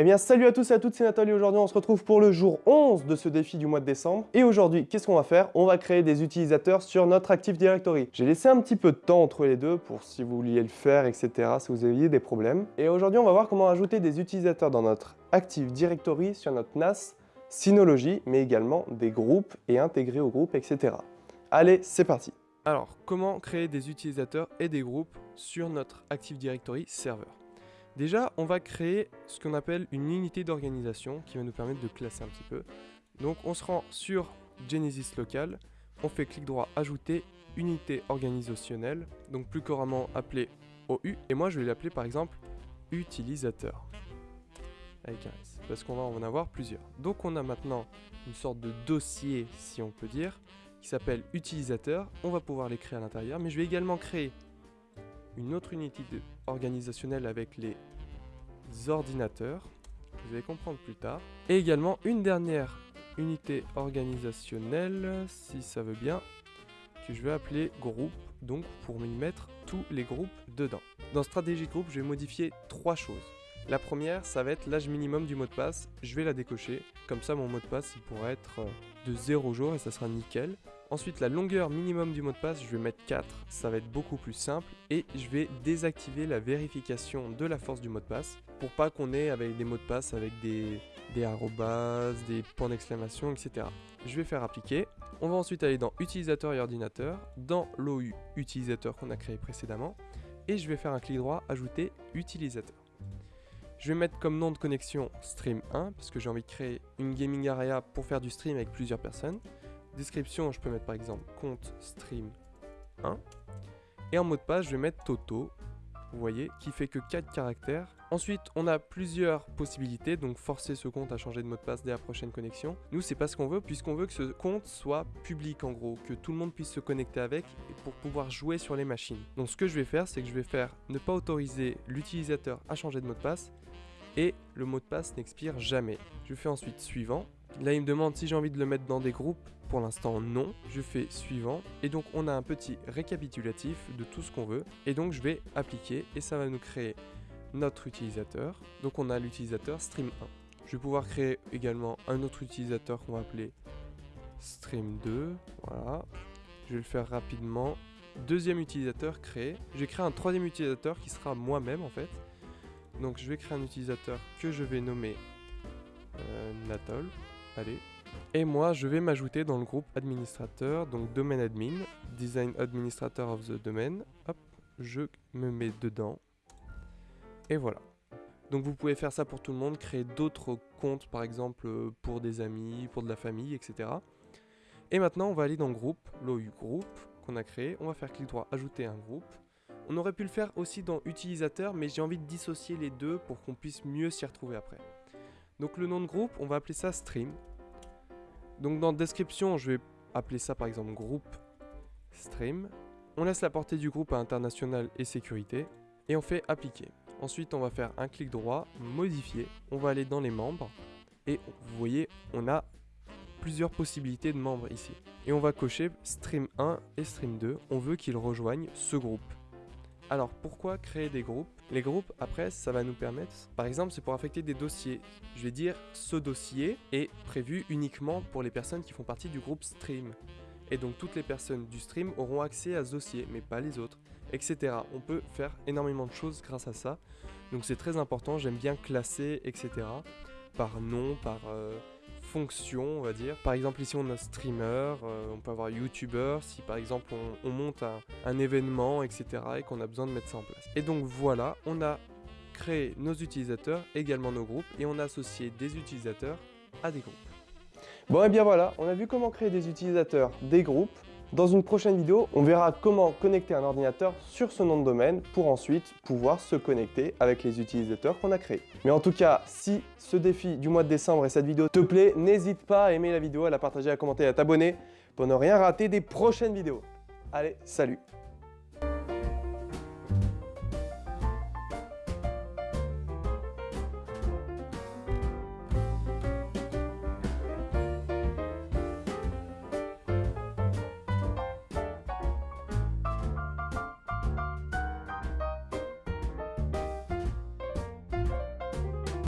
Eh bien salut à tous et à toutes, c'est Nathalie. Aujourd'hui on se retrouve pour le jour 11 de ce défi du mois de décembre. Et aujourd'hui, qu'est-ce qu'on va faire? On va créer des utilisateurs sur notre Active Directory. J'ai laissé un petit peu de temps entre les deux pour si vous vouliez le faire, etc. si vous aviez des problèmes. Et aujourd'hui on va voir comment ajouter des utilisateurs dans notre Active Directory sur notre NAS Synology, mais également des groupes et intégrer au groupe, etc. Allez, c'est parti Alors, comment créer des utilisateurs et des groupes sur notre Active Directory serveur? Déjà, on va créer ce qu'on appelle une unité d'organisation qui va nous permettre de classer un petit peu. Donc on se rend sur Genesis Local, on fait clic droit ajouter unité organisationnelle, donc plus couramment appelé OU, et moi je vais l'appeler par exemple utilisateur, avec un S, parce qu'on va en avoir plusieurs. Donc on a maintenant une sorte de dossier, si on peut dire, qui s'appelle utilisateur, on va pouvoir les créer à l'intérieur, mais je vais également créer une autre unité organisationnelle avec les ordinateurs, vous allez comprendre plus tard, et également une dernière unité organisationnelle, si ça veut bien, que je vais appeler groupe, donc pour y mettre tous les groupes dedans. Dans stratégie groupe, je vais modifier trois choses. La première, ça va être l'âge minimum du mot de passe, je vais la décocher, comme ça mon mot de passe il pourrait être de 0 jours et ça sera nickel. Ensuite, la longueur minimum du mot de passe, je vais mettre 4, ça va être beaucoup plus simple. Et je vais désactiver la vérification de la force du mot de passe pour pas qu'on ait avec des mots de passe avec des, des arrobas, des points d'exclamation, etc. Je vais faire appliquer. On va ensuite aller dans utilisateur et ordinateur, dans l'OU utilisateur qu'on a créé précédemment. Et je vais faire un clic droit, ajouter utilisateur. Je vais mettre comme nom de connexion stream 1 parce que j'ai envie de créer une gaming area pour faire du stream avec plusieurs personnes. Description, je peux mettre par exemple compte stream 1. Et en mot de passe, je vais mettre Toto, vous voyez, qui fait que 4 caractères. Ensuite, on a plusieurs possibilités, donc forcer ce compte à changer de mot de passe dès la prochaine connexion. Nous, c'est pas ce qu'on veut, puisqu'on veut que ce compte soit public en gros, que tout le monde puisse se connecter avec pour pouvoir jouer sur les machines. Donc ce que je vais faire, c'est que je vais faire ne pas autoriser l'utilisateur à changer de mot de passe, et le mot de passe n'expire jamais. Je fais ensuite suivant. Là, il me demande si j'ai envie de le mettre dans des groupes. Pour l'instant, non. Je fais suivant. Et donc, on a un petit récapitulatif de tout ce qu'on veut. Et donc, je vais appliquer et ça va nous créer notre utilisateur. Donc, on a l'utilisateur stream 1. Je vais pouvoir créer également un autre utilisateur qu'on va appeler stream 2. Voilà. Je vais le faire rapidement. Deuxième utilisateur créé. Je vais créer un troisième utilisateur qui sera moi-même en fait. Donc je vais créer un utilisateur que je vais nommer euh, Natol. Allez. Et moi, je vais m'ajouter dans le groupe administrateur, donc domaine admin, design administrator of the domain. Hop, je me mets dedans. Et voilà. Donc vous pouvez faire ça pour tout le monde, créer d'autres comptes par exemple euh, pour des amis, pour de la famille, etc. Et maintenant on va aller dans groupe, l'OU groupe qu'on a créé. On va faire clic droit, ajouter un groupe. On aurait pu le faire aussi dans utilisateur, mais j'ai envie de dissocier les deux pour qu'on puisse mieux s'y retrouver après. Donc le nom de groupe, on va appeler ça stream. Donc dans description, je vais appeler ça par exemple groupe stream. On laisse la portée du groupe à international et sécurité. Et on fait appliquer. Ensuite, on va faire un clic droit, modifier. On va aller dans les membres. Et vous voyez, on a plusieurs possibilités de membres ici. Et on va cocher stream 1 et stream 2. On veut qu'ils rejoignent ce groupe. Alors pourquoi créer des groupes? Les groupes après ça va nous permettre, par exemple c'est pour affecter des dossiers. Je vais dire ce dossier est prévu uniquement pour les personnes qui font partie du groupe stream. Et donc toutes les personnes du stream auront accès à ce dossier, mais pas les autres, etc. On peut faire énormément de choses grâce à ça. Donc c'est très important, j'aime bien classer, etc. Par nom, par... Euh, fonction, on va dire. Par exemple, ici, on a streamer, euh, on peut avoir youtuber, si par exemple on, monte un, événement, etc. et qu'on a besoin de mettre ça en place. Et donc voilà, on a créé nos utilisateurs, également nos groupes, et on a associé des utilisateurs à des groupes. Bon et bien voilà, on a vu comment créer des utilisateurs, des groupes, dans une prochaine vidéo, on verra comment connecter un ordinateur sur ce nom de domaine pour ensuite pouvoir se connecter avec les utilisateurs qu'on a créés. Mais en tout cas, si ce défi du mois de décembre et cette vidéo te plaît, n'hésite pas à aimer la vidéo, à la partager, à commenter, à t'abonner pour ne rien rater des prochaines vidéos. Allez, salut